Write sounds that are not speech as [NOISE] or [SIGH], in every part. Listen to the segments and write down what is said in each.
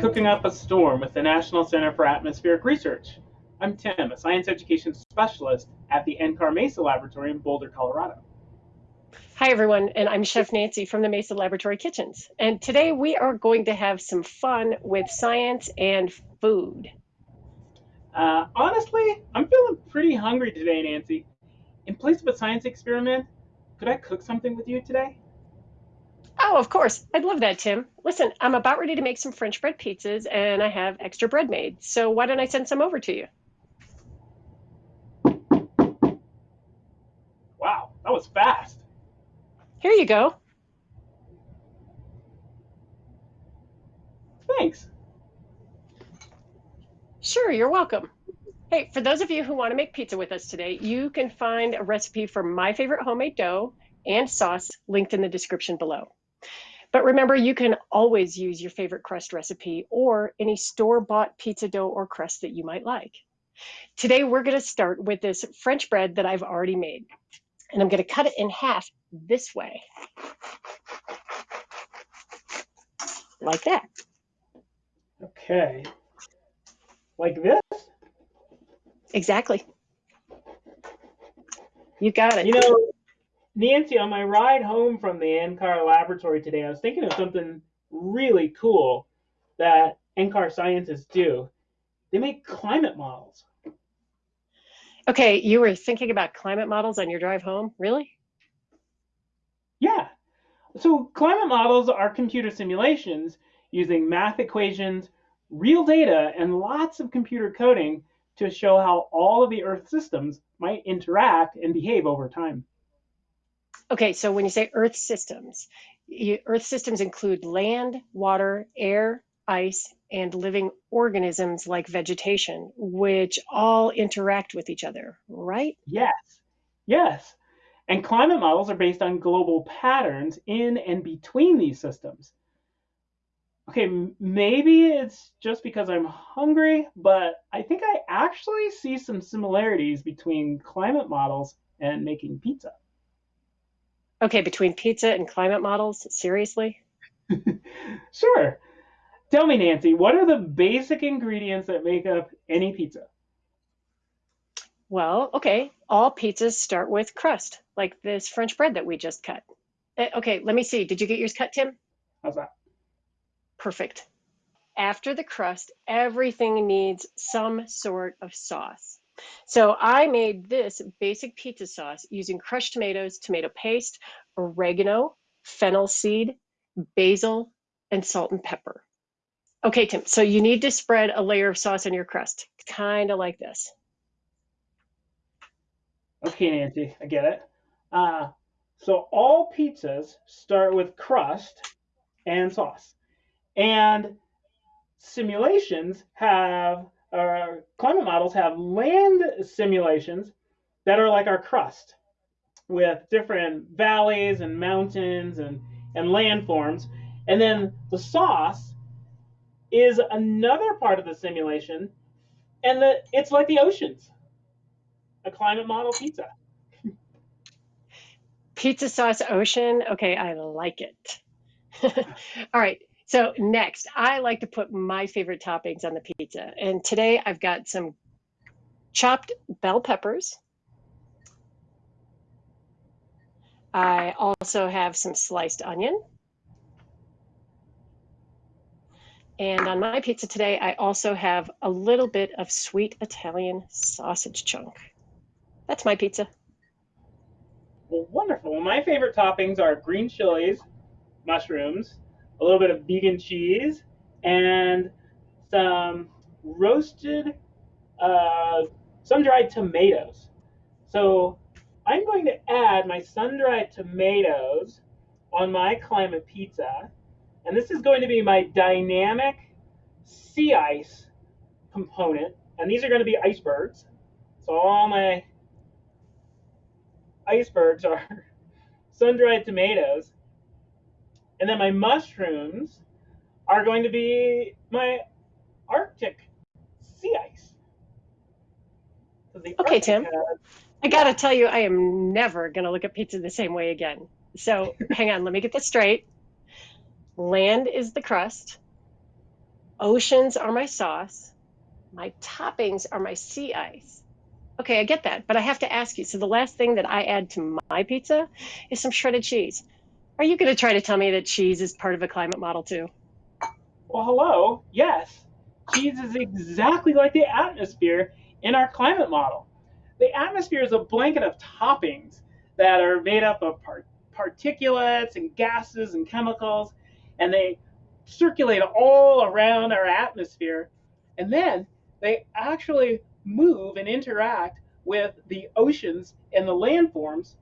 Cooking Up a Storm with the National Center for Atmospheric Research. I'm Tim, a science education specialist at the NCAR Mesa Laboratory in Boulder, Colorado. Hi, everyone, and I'm Chef Nancy from the Mesa Laboratory Kitchens. And today we are going to have some fun with science and food. Uh, honestly, I'm feeling pretty hungry today, Nancy. In place of a science experiment, could I cook something with you today? Oh, of course. I'd love that, Tim. Listen, I'm about ready to make some French bread pizzas and I have extra bread made. So why don't I send some over to you? Wow, that was fast. Here you go. Thanks. Sure, you're welcome. Hey, for those of you who want to make pizza with us today, you can find a recipe for my favorite homemade dough and sauce linked in the description below. But remember, you can always use your favorite crust recipe or any store-bought pizza dough or crust that you might like. Today, we're going to start with this French bread that I've already made. And I'm going to cut it in half this way. Like that. Okay. Like this? Exactly. You got it. You know, Nancy, on my ride home from the NCAR laboratory today, I was thinking of something really cool that NCAR scientists do. They make climate models. Okay, you were thinking about climate models on your drive home? Really? Yeah. So, climate models are computer simulations using math equations, real data, and lots of computer coding to show how all of the Earth systems might interact and behave over time. Okay, so when you say Earth systems, you, Earth systems include land, water, air, ice, and living organisms like vegetation, which all interact with each other, right? Yes, yes. And climate models are based on global patterns in and between these systems. Okay, maybe it's just because I'm hungry, but I think I actually see some similarities between climate models and making pizza. Okay, between pizza and climate models, seriously? [LAUGHS] sure. Tell me, Nancy, what are the basic ingredients that make up any pizza? Well, okay, all pizzas start with crust, like this French bread that we just cut. Eh, okay, let me see. Did you get yours cut, Tim? How's that? Perfect. After the crust, everything needs some sort of sauce. So I made this basic pizza sauce using crushed tomatoes, tomato paste, oregano, fennel seed, basil, and salt and pepper. Okay, Tim, so you need to spread a layer of sauce on your crust, kind of like this. Okay, Nancy, I get it. Uh, so all pizzas start with crust and sauce. And simulations have our climate models have land simulations that are like our crust with different valleys and mountains and, and landforms. And then the sauce is another part of the simulation, and the, it's like the oceans, a climate model pizza. Pizza sauce ocean. Okay, I like it. [LAUGHS] All right. So next, I like to put my favorite toppings on the pizza. And today I've got some chopped bell peppers. I also have some sliced onion. And on my pizza today, I also have a little bit of sweet Italian sausage chunk. That's my pizza. Well, wonderful. My favorite toppings are green chilies, mushrooms, a little bit of vegan cheese, and some roasted, uh, sun-dried tomatoes. So I'm going to add my sun-dried tomatoes on my climate pizza, and this is going to be my dynamic sea ice component, and these are going to be icebergs. So all my icebergs are [LAUGHS] sun-dried tomatoes, and then my mushrooms are going to be my Arctic sea ice. okay, Arctic Tim. Has, I gotta tell you, I am never gonna look at pizza the same way again. So [LAUGHS] hang on, let me get this straight. Land is the crust. oceans are my sauce, my toppings are my sea ice. Okay, I get that, but I have to ask you. So the last thing that I add to my pizza is some shredded cheese. Are you going to try to tell me that cheese is part of a climate model too? Well, hello. Yes. Cheese is exactly like the atmosphere in our climate model. The atmosphere is a blanket of toppings that are made up of part- particulates and gases and chemicals, and they circulate all around our atmosphere. And then they actually move and interact with the oceans and the landforms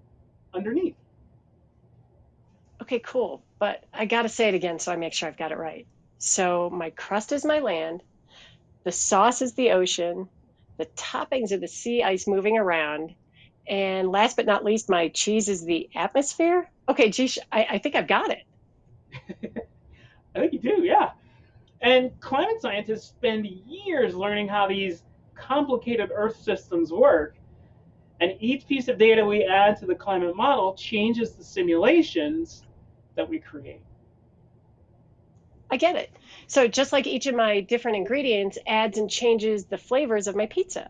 underneath. Okay, cool. But I got to say it again so I make sure I've got it right. So my crust is my land, the sauce is the ocean, the toppings are the sea ice moving around, and last but not least, my cheese is the atmosphere. Okay, geez, I, I think I've got it. [LAUGHS] I think you do, yeah. And climate scientists spend years learning how these complicated Earth systems work. And each piece of data we add to the climate model changes the simulations that we create. I get it. So just like each of my different ingredients adds and changes the flavors of my pizza.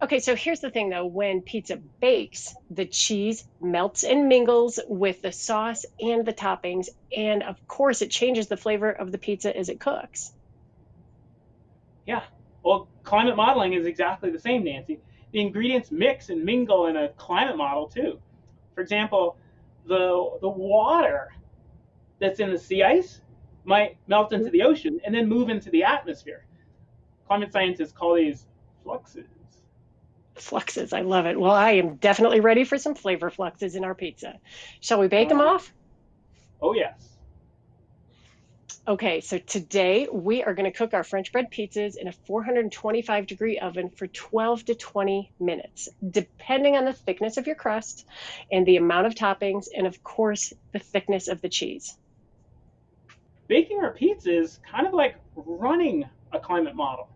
Okay, so here's the thing though when pizza bakes, the cheese melts and mingles with the sauce and the toppings, and of course, it changes the flavor of the pizza as it cooks. Yeah, well, climate modeling is exactly the same, Nancy. The ingredients mix and mingle in a climate model too. For example, the, the water that's in the sea ice might melt into mm-hmm. the ocean and then move into the atmosphere. Climate scientists call these fluxes. Fluxes, I love it. Well, I am definitely ready for some flavor fluxes in our pizza. Shall we bake them off? Oh, yes. Okay, so today we are going to cook our French bread pizzas in a 425 degree oven for 12 to 20 minutes, depending on the thickness of your crust and the amount of toppings, and of course, the thickness of the cheese. Baking our pizza is kind of like running a climate model.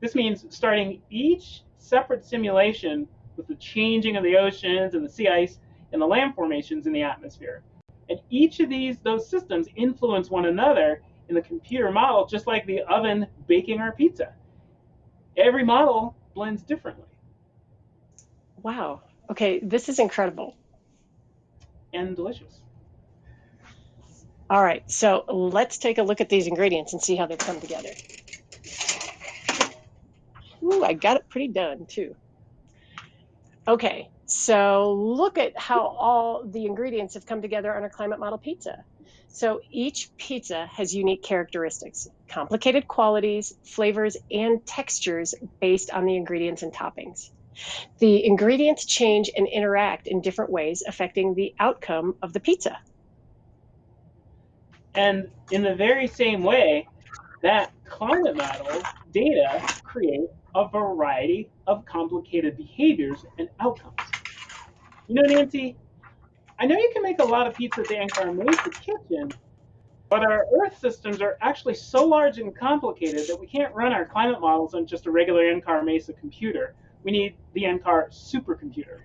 This means starting each separate simulation with the changing of the oceans and the sea ice and the land formations in the atmosphere. And each of these those systems influence one another in the computer model, just like the oven baking our pizza. Every model blends differently. Wow. Okay, this is incredible. And delicious. All right, so let's take a look at these ingredients and see how they come together. Ooh, I got it pretty done too. Okay, so look at how all the ingredients have come together on our climate model pizza. So each pizza has unique characteristics, complicated qualities, flavors, and textures based on the ingredients and toppings. The ingredients change and interact in different ways, affecting the outcome of the pizza. And in the very same way, that climate model data create a variety of complicated behaviors and outcomes. You know, Nancy, I know you can make a lot of pizza at the NCAR Mesa kitchen, but our Earth systems are actually so large and complicated that we can't run our climate models on just a regular NCAR Mesa computer. We need the NCAR supercomputer.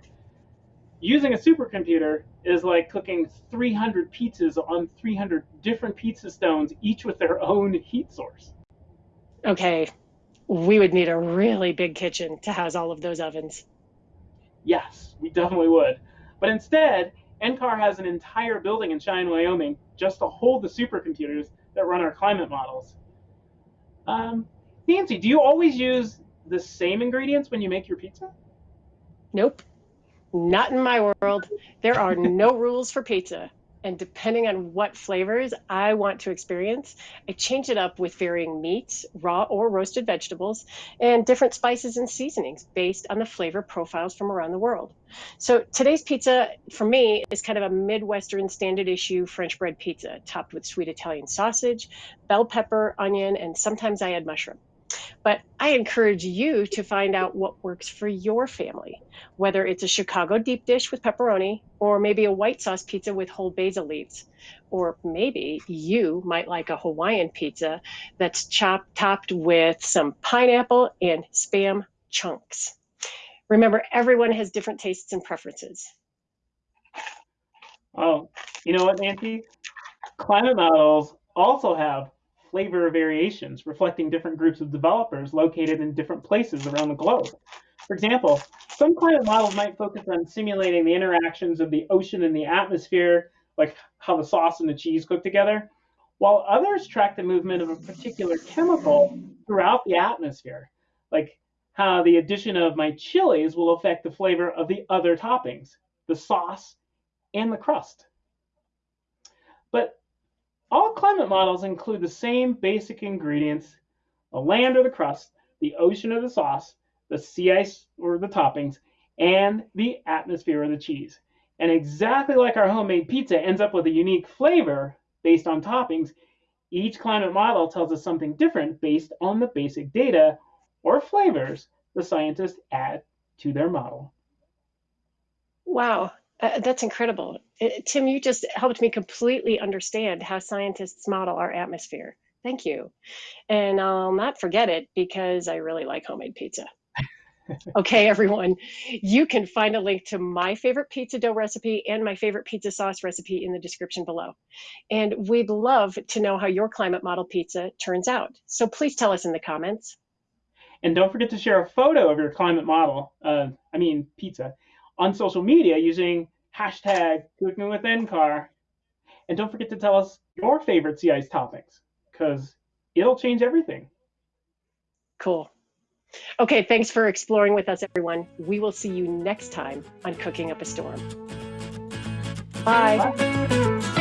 Using a supercomputer is like cooking 300 pizzas on 300 different pizza stones, each with their own heat source. Okay, we would need a really big kitchen to house all of those ovens. Yes, we definitely would. But instead, NCAR has an entire building in Cheyenne, Wyoming, just to hold the supercomputers that run our climate models. Um, Nancy, do you always use the same ingredients when you make your pizza? Nope. Not in my world. There are no [LAUGHS] rules for pizza. And depending on what flavors I want to experience, I change it up with varying meats, raw or roasted vegetables, and different spices and seasonings based on the flavor profiles from around the world. So today's pizza, for me, is kind of a Midwestern standard issue French bread pizza, topped with sweet Italian sausage, bell pepper, onion, and sometimes I add mushroom. But I encourage you to find out what works for your family, whether it's a Chicago deep dish with pepperoni, or maybe a white sauce pizza with whole basil leaves. Or maybe you might like a Hawaiian pizza that's chopped, topped with some pineapple and spam chunks. Remember, everyone has different tastes and preferences. Oh, you know what, Nancy? Climate models also have flavor variations, reflecting different groups of developers located in different places around the globe. For example, some climate models might focus on simulating the interactions of the ocean and the atmosphere, like how the sauce and the cheese cook together, while others track the movement of a particular chemical throughout the atmosphere, like how the addition of my chilies will affect the flavor of the other toppings, the sauce, and the crust. But all climate models include the same basic ingredients, the land or the crust, the ocean or the sauce, the sea ice or the toppings, and the atmosphere or the cheese. And exactly like our homemade pizza ends up with a unique flavor based on toppings, each climate model tells us something different based on the basic data or flavors the scientists add to their model. Wow, uh, that's incredible. Uh, Tim, you just helped me completely understand how scientists model our atmosphere. Thank you. And I'll not forget it because I really like homemade pizza. [LAUGHS] okay, everyone, you can find a link to my favorite pizza dough recipe and my favorite pizza sauce recipe in the description below. And we'd love to know how your climate model pizza turns out. So please tell us in the comments. And don't forget to share a photo of your climate model, uh, I mean pizza, on social media using hashtag cooking with NCAR. And don't forget to tell us your favorite sea ice toppings, because it'll change everything. Cool. Okay, thanks for exploring with us, everyone. We will see you next time on Cooking Up a Storm. Bye. Bye.